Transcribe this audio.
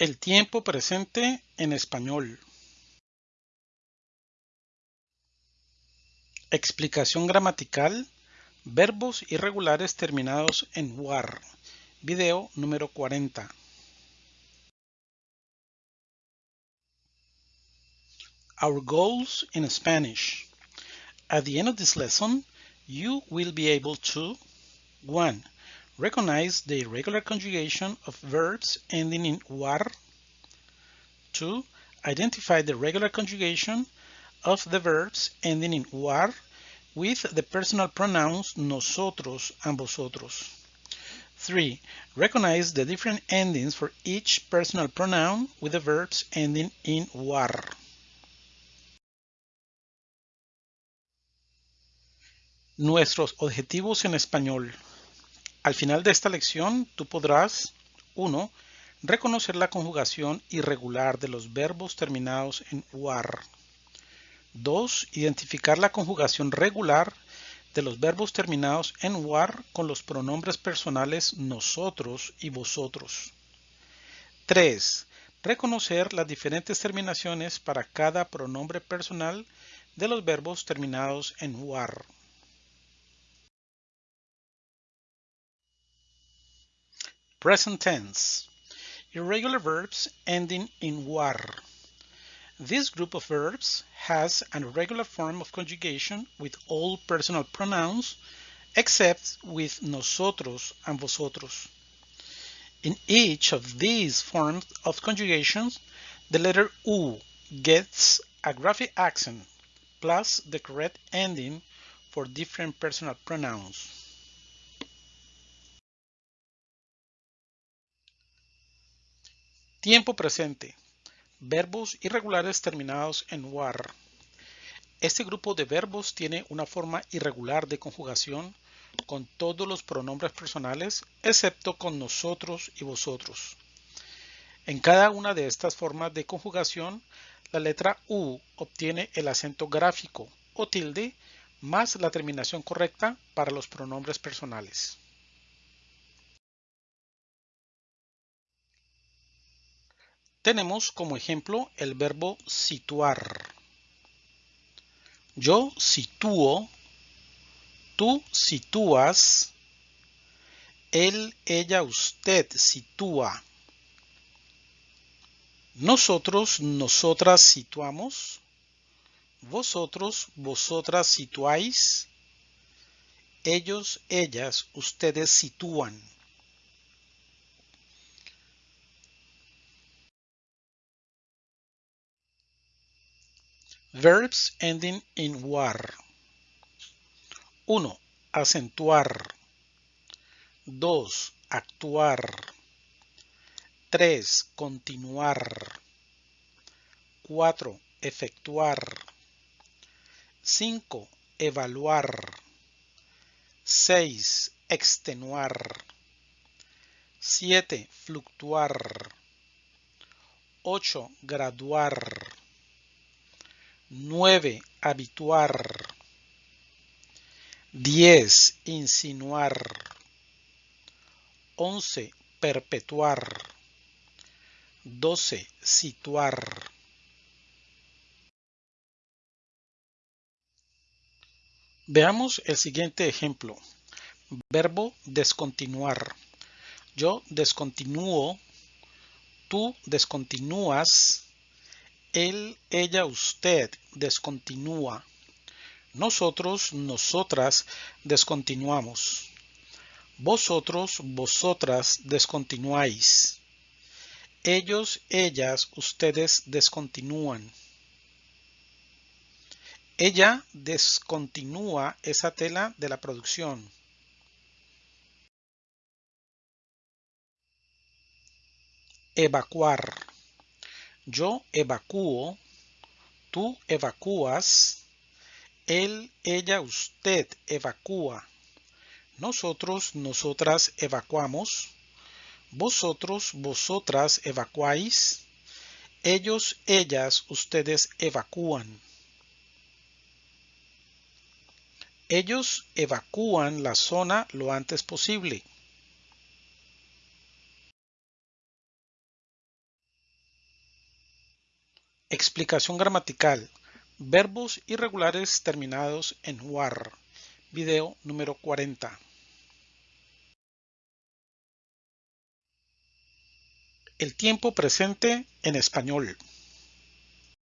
El tiempo presente en español. Explicación gramatical. Verbos irregulares terminados en war. Video número 40. Our goals in Spanish. At the end of this lesson, you will be able to 1. Recognize the irregular conjugation of verbs ending in war. 2. Identify the regular conjugation of the verbs ending in war with the personal pronouns nosotros and vosotros. 3. Recognize the different endings for each personal pronoun with the verbs ending in war. Nuestros objetivos en español. Al final de esta lección, tú podrás 1. Reconocer la conjugación irregular de los verbos terminados en UAR. 2. Identificar la conjugación regular de los verbos terminados en UAR con los pronombres personales nosotros y vosotros. 3. Reconocer las diferentes terminaciones para cada pronombre personal de los verbos terminados en UAR. Present tense. Irregular verbs ending in war. This group of verbs has an irregular form of conjugation with all personal pronouns except with nosotros and vosotros. In each of these forms of conjugations, the letter U gets a graphic accent plus the correct ending for different personal pronouns. Tiempo presente. Verbos irregulares terminados en war. Este grupo de verbos tiene una forma irregular de conjugación con todos los pronombres personales excepto con nosotros y vosotros. En cada una de estas formas de conjugación, la letra U obtiene el acento gráfico o tilde más la terminación correcta para los pronombres personales. Tenemos como ejemplo el verbo situar. Yo sitúo, tú sitúas, él, ella, usted sitúa. Nosotros, nosotras situamos. Vosotros, vosotras situáis. Ellos, ellas, ustedes sitúan. Verbs ending in war. 1. Acentuar. 2. Actuar. 3. Continuar. 4. Efectuar. 5. Evaluar. 6. Extenuar. 7. Fluctuar. 8. Graduar. 9. Habituar. 10. Insinuar. 11. Perpetuar. 12. Situar. Veamos el siguiente ejemplo. Verbo descontinuar. Yo descontinúo. Tú descontinúas él, ella, usted descontinúa. Nosotros, nosotras descontinuamos. Vosotros, vosotras descontinuáis. Ellos, ellas, ustedes descontinúan. Ella descontinúa esa tela de la producción. Evacuar. Yo evacúo, tú evacúas, él, ella, usted evacúa. Nosotros, nosotras evacuamos. Vosotros, vosotras evacuáis. Ellos, ellas, ustedes evacúan. Ellos evacúan la zona lo antes posible. Explicación gramatical. Verbos irregulares terminados en war. Video número 40. El tiempo presente en español.